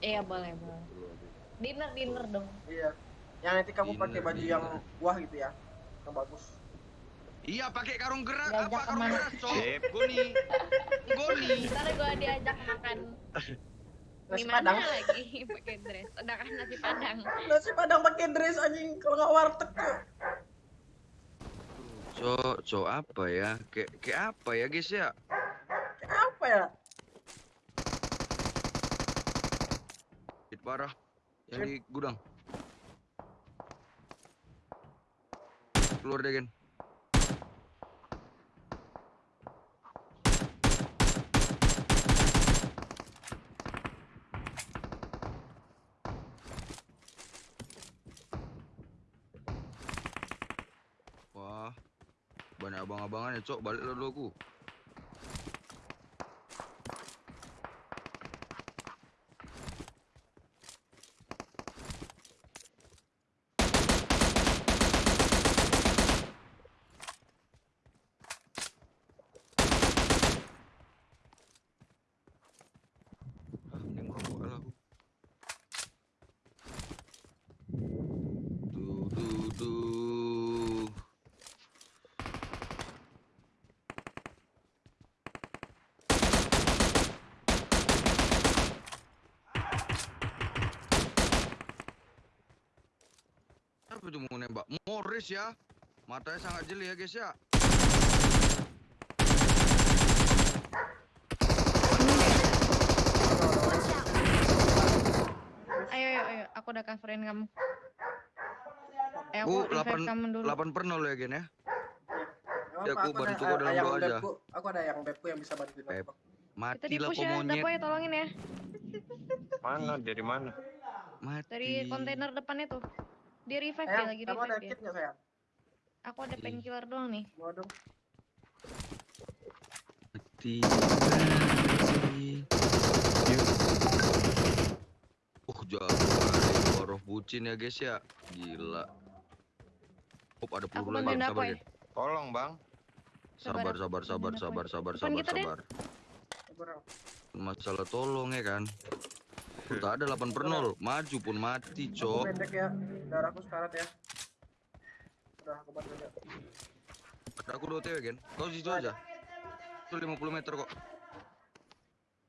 Iya boleh boleh. Dinner dinner dong. Iya. Yang nanti kamu pakai Dinner, baju dinner. yang buah gitu ya. Yang bagus. Iya pakai karung gerak Diajak apa karung ke mana? gerak cok? Sip. Goni. Goni. Ntar gue diajak makan Nasi padang. lagi pakai dress. Udah kan nasi padang. Nasi padang pakai dress anjing kalau nggak warteg tuh. Cok, cok apa ya? Kayak kayak apa ya guys ya? Kayak apa ya? Hit parah. Yang di gudang. Keluar deh Gen. Wah, banyak abang-abangan ya, Cok. Balik dulu aku. Ah, mending merokok lah aku. Duh, duh, duh. Apa itu mau nembak? Morris ya. Matanya sangat jeli ya guys ya. Ayo ayo ayo. Aku udah coverin kamu. Eh Aku aku revive kamu dulu. 8 per 0 ya Gen ya. Ya, aku bantu kok dalam doa aja. Aku ada yang bebku yang bisa aku. Kita Mati lah ya, monyet. Dapoy tolongin ya. Mana? Dari mana? Mati. Dari kontainer depan itu. Di revive ya lagi kamu ada revive ya. kit nggak sayang? Aku ada painkiller doang nih. Dong. Mati. Uh, jago Waroh bucin ya guys ya. Gila. Hop, ada peluru lagi. Sabar, Dapoy. Gen. Tolong, Bang. Sabar, Sabar, sabar, aku sabar, sabar, sabar, sabar, sabar. Masalah tolong ya kan. Udah ada 8 per 0. Maju pun mati, cok. pendek ya. Darahku sekarat ya. Udah aku bantu aja. Ada aku 2 TW, Gen. Kau situ aja. Itu 50 meter kok.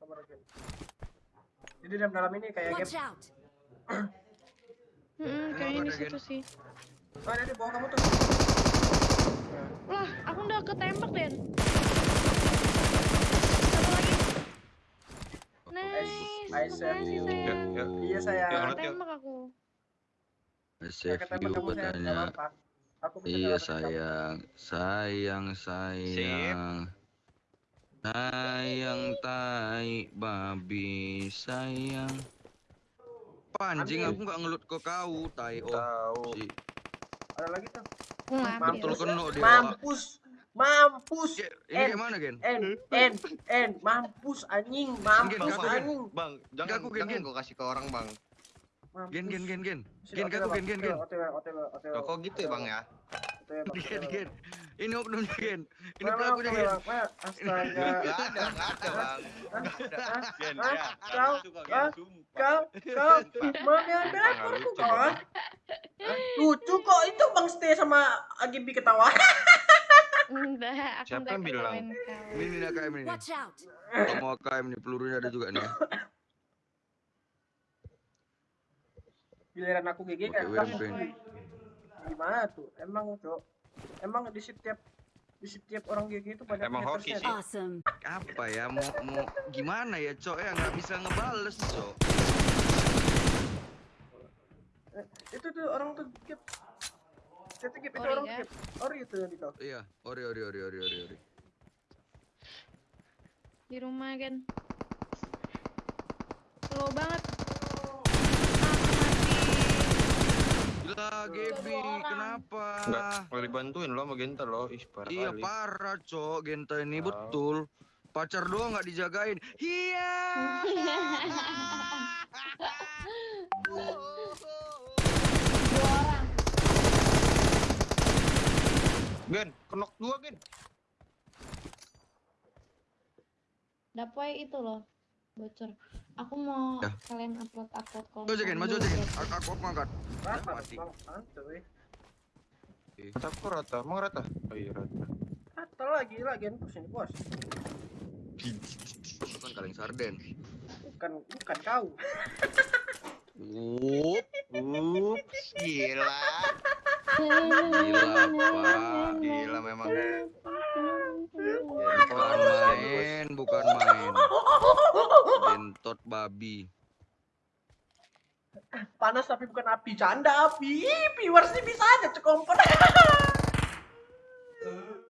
Sabar aja. Jadi dalam dalam ini kayak game. Hmm, kayaknya di Gen? situ sih. Oh, ada di bawah kamu tuh. Lah, aku udah ketembak, Den. Satu lagi. Nice. Nice, sayang. nggak katanya. apa-apa. Aku bisa Iya nyelamatin kamu. sayang, sayang, sayang. Sayang tai babi sayang. Panjing aku nggak ngelut ke kau, tai oh. Tahu. Si, Ada lagi tuh. Betul kena dia. Mampus. Mampus. Ini En. kayak mana, Gen? En, en, en, mampus anjing, mampus anjing. Bang, jangan aku, Gen, jangan Gen. gua kasih ke orang, Bang. Gen, gen, gen, gen. Gen, OTW, aku, gen, Bang. gen, gen. OTW, OTW, kok gitu ya, Bang ya? Gen, OTW, gen. Ini oknumnya, Gen. Ini pelakunya, Gen. Astaga. Enggak ada, enggak ada, Bang. Gen, ya. Kau. Kau, kau, Sumpah, aku nggak lucu, kok itu Bang Stay sama Agibi ketawa. Enggak, aku Siapa yang bilang? ketawain kau. Ini nih AKM ini. Watch out! Kamu AKM nih, pelurunya ada juga nih. ya. Giliran aku GG kan. Gimana tuh? Emang, Cok. Emang di setiap di setiap orang GG itu banyak Emang hoki sih. Awesome! Apa ya, mau, mau gimana ya, Cok? Ya nggak bisa ngebales, Cok. Eh, Itu tuh orang tuh skip. Itu skip itu orang ya? skip. Ori itu yang itu. Iya, ori, ori, ori, ori, ori, ori. Di rumah, Gen. Slow banget. Gila, Gebi, orang. Enggak, boleh dibantuin lo sama Genta lo. Ih, parah Iya kali. parah, Cok. Genta ini Tahu. betul. Pacar doang nggak dijagain. Iya. Dua orang. Gen, kenok dua, Gen. Dapoy itu loh. Bocor. Aku mau Ya. kalian upload upload konten. Maju aja Gen, maju Gen. Aku, aku, angkat. Mati. Bang, santuy. Rata emang rata? Oh iya rata. Rata lagi lagi bos ini bos. Itu kan kaleng sarden. Bukan bukan kau. Up, Ups, gila. gila pak. Gila memang. Bukan main, bukan main. Gentot babi. Panas tapi bukan api, canda api. Viewers ini bisa aja cekompon.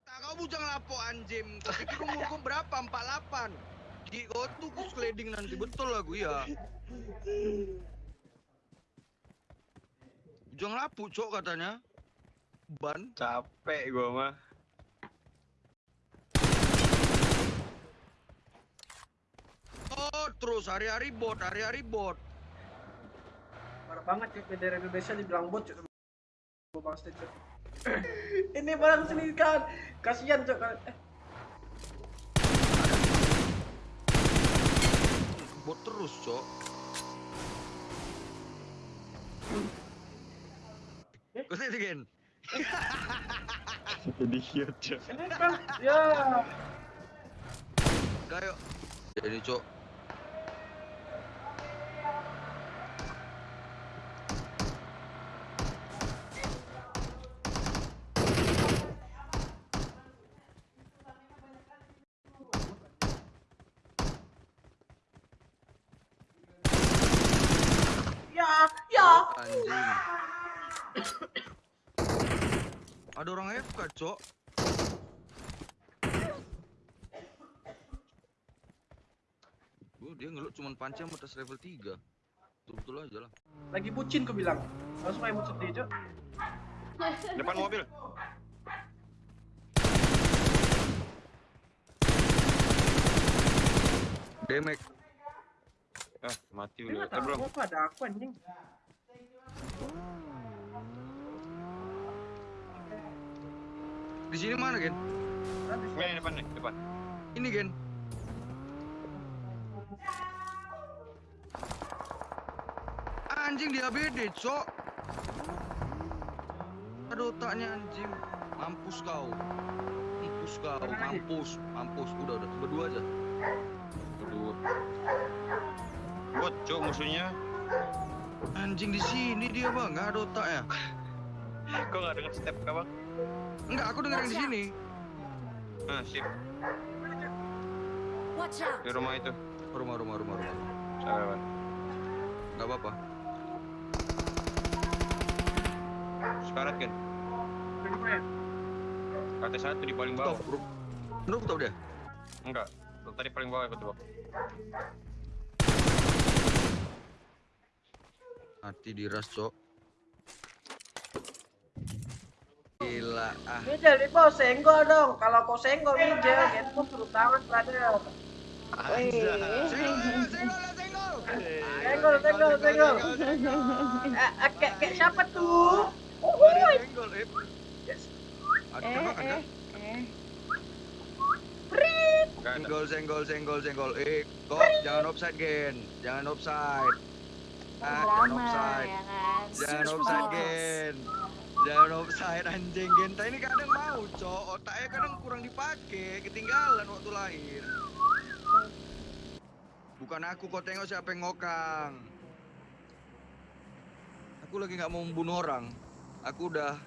Tak kau bujang lapo anjing. Kau pikir umurku berapa? 48. Di tuh ku sliding nanti betul lagu ya. Bujang lapu cok katanya. Ban. Capek gua mah. Oh terus hari-hari bot, hari-hari bot. Parah banget ya bendera Indonesia dibilang bot cuy. Gua bang cuy. Ini barang sendiri kan. Kasihan cok. Eh, Bot terus cok. Kau sih Gen? Jadi cute, Cok. ini kan ya Kayo. Jadi cok. ya ya. Anjing. Ada orang FK, Cok. Oh, dia ngelut cuman panci sama atas level 3. Betul-betul aja lah. Lagi bucin ku bilang. Langsung main bucin dia cok. Depan mobil. Demek. Ah, mati udah. nggak Eh, tahu belum. apa ada aku anjing. Di sini mana, Gen? Ini depan nih, depan. Ini, Gen. Anjing di ABD, Cok. Ada otaknya anjing. Mampus kau. Mampus kau, mampus, mampus. Udah, udah, berdua aja. Aduh. Bot, Cok musuhnya. Anjing di sini dia, Bang. Enggak ada otaknya. Kok nggak denger step kah, Bang? Enggak, aku denger yang di sini. Ah, sip. Watch out! Di rumah itu. Rumah, rumah, rumah, rumah. Sabar. Enggak apa-apa. Sekarat kan? Kata satu di paling bawah. bro. Menurut tahu dia. Enggak. Tadi paling bawah aku. Mati diras, Cok. Gila, ah. Mijel di bawah senggol dong. Kalau kau senggol Mijel, gitu turun tangan brother. Senggol, senggol, senggol. Senggol. Eh, eh, kayak siapa tuh? Mari senggol, eh. Eh, kan? eh, eh. Ada. Senggol, senggol, senggol, senggol. Eh, kok jangan offside, Gen. Jangan offside. Ah, jangan offside. ya kan? Jangan offside. Gen. Jangan offside anjing Genta ini kadang mau, Cok. Otaknya kadang kurang dipakai, ketinggalan waktu lahir. Bukan aku kau tengok siapa yang ngokang. Aku lagi nggak mau membunuh orang. Aku udah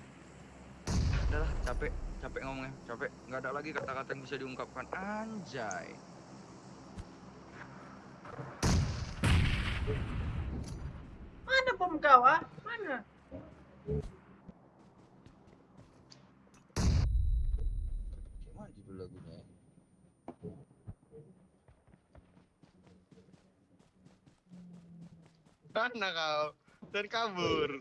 udahlah capek, capek ngomongnya, capek. Nggak ada lagi kata-kata yang bisa diungkapkan. Anjay. Mana bom kau ah? Mana? Gimana judul lagunya? ya? Mana kau? Dan kabur.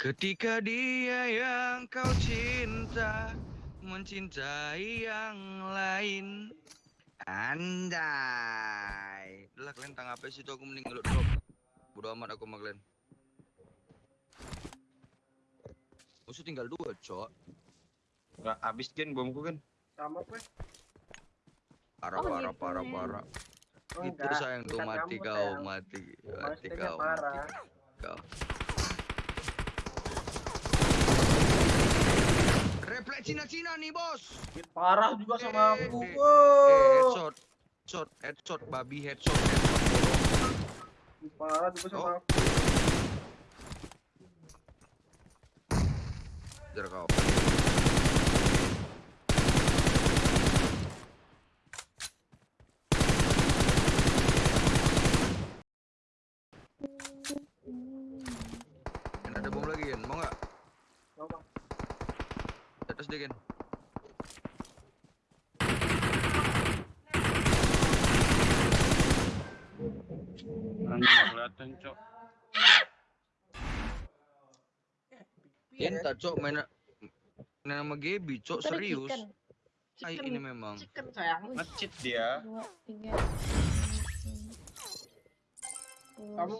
Ketika dia yang kau cinta mencintai yang lain Andai lah kalian tang apa sih itu aku mending ngelut drop Bodo amat aku sama kalian Musuh tinggal dua cok Enggak habis gen bomku kan. Sama gue. Parah Oh, parah gitu parah ya. parah Oh, Itu enggak, sayang tuh mati kau, sayang. mati, mati kau, parah. mati kau. Refleks Cina-Cina nih bos. Parah juga sama Eh, aku. eh. Eh, headshot, headshot, headshot, babi headshot, headshot. Parah juga sama Oh. aku. Jar kau. Ada bom lagi kan, mau nggak? Mau, Bang. Di atas dia kan. Kelihatan, Cok. Iya, Enta cok main main sama Gaby cok serius. chicken. Ay, ini memang. Chicken sayang. Wih, Ngecit dia. dua, tiga, Kamu- Kamu